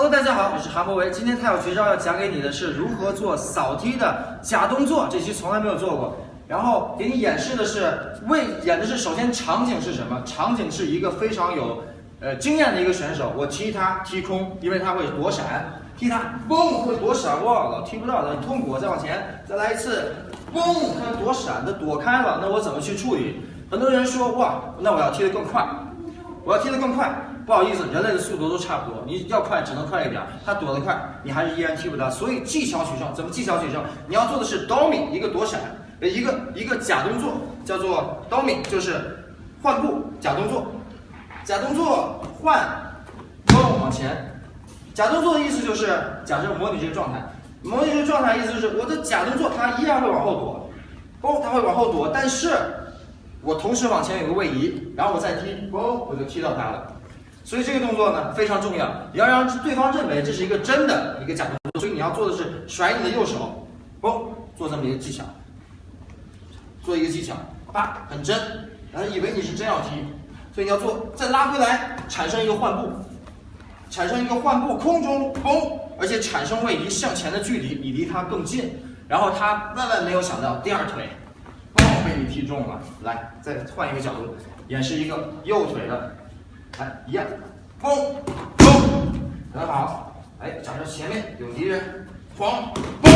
Hello，大家好，我是韩博维。今天太有绝招要讲给你的是如何做扫踢的假动作，这期从来没有做过。然后给你演示的是为演的是，首先场景是什么？场景是一个非常有呃经验的一个选手，我踢他踢空，因为他会躲闪，踢他嘣会躲闪，哇，老踢不到的，很痛苦。再往前，再来一次，嘣，他躲闪的躲开了，那我怎么去处理？很多人说哇，那我要踢得更快，我要踢得更快。不好意思，人类的速度都差不多，你要快只能快一点，他躲得快，你还是依然踢不到。所以技巧取胜，怎么技巧取胜？你要做的是 domi，一个躲闪，呃一个一个假动作叫做 domi，就是换步假动作，假动作换，嘣往前。假动作的意思就是假设模拟这个状态，模拟这个状态意思就是我的假动作它依然会往后躲，哦它会往后躲，但是我同时往前有个位移，然后我再踢，嘣我就踢到它了。所以这个动作呢非常重要，你要让对方认为这是一个真的一个假动作。所以你要做的是甩你的右手，嘣，做这么一个技巧，做一个技巧，啪，很真，然后以为你是真要踢，所以你要做，再拉回来，产生一个换步，产生一个换步，空中嘣，而且产生位移向前的距离，你离他更近，然后他万万没有想到第二腿，嘣，被你踢中了。来，再换一个角度，演示一个右腿的。来，一样，嘣，嘣，很好。哎，假设前面有敌人，晃，嘣，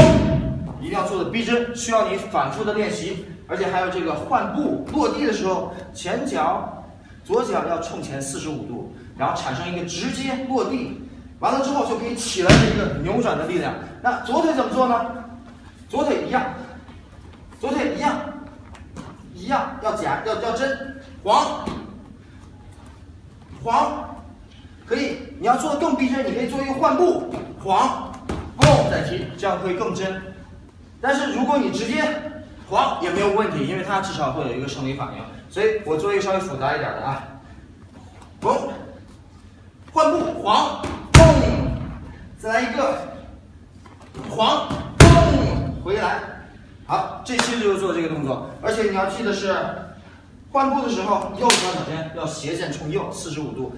一定要做的逼真，需要你反复的练习，而且还有这个换步落地的时候，前脚、左脚要冲前四十五度，然后产生一个直接落地，完了之后就可以起来的一个扭转的力量。那左腿怎么做呢？左腿一样，左腿一样，一样要假，要要真，晃。黄，可以，你要做的更逼真，你可以做一个换步，黄，蹦再踢，这样会更真。但是如果你直接黄也没有问题，因为它至少会有一个生理反应。所以我做一个稍微复杂一点的啊，蹦，换步，黄，蹦，再来一个，黄，蹦，回来。好，这期就是做这个动作，而且你要记得是。换步的时候，右脚脚尖要斜线冲右，四十五度。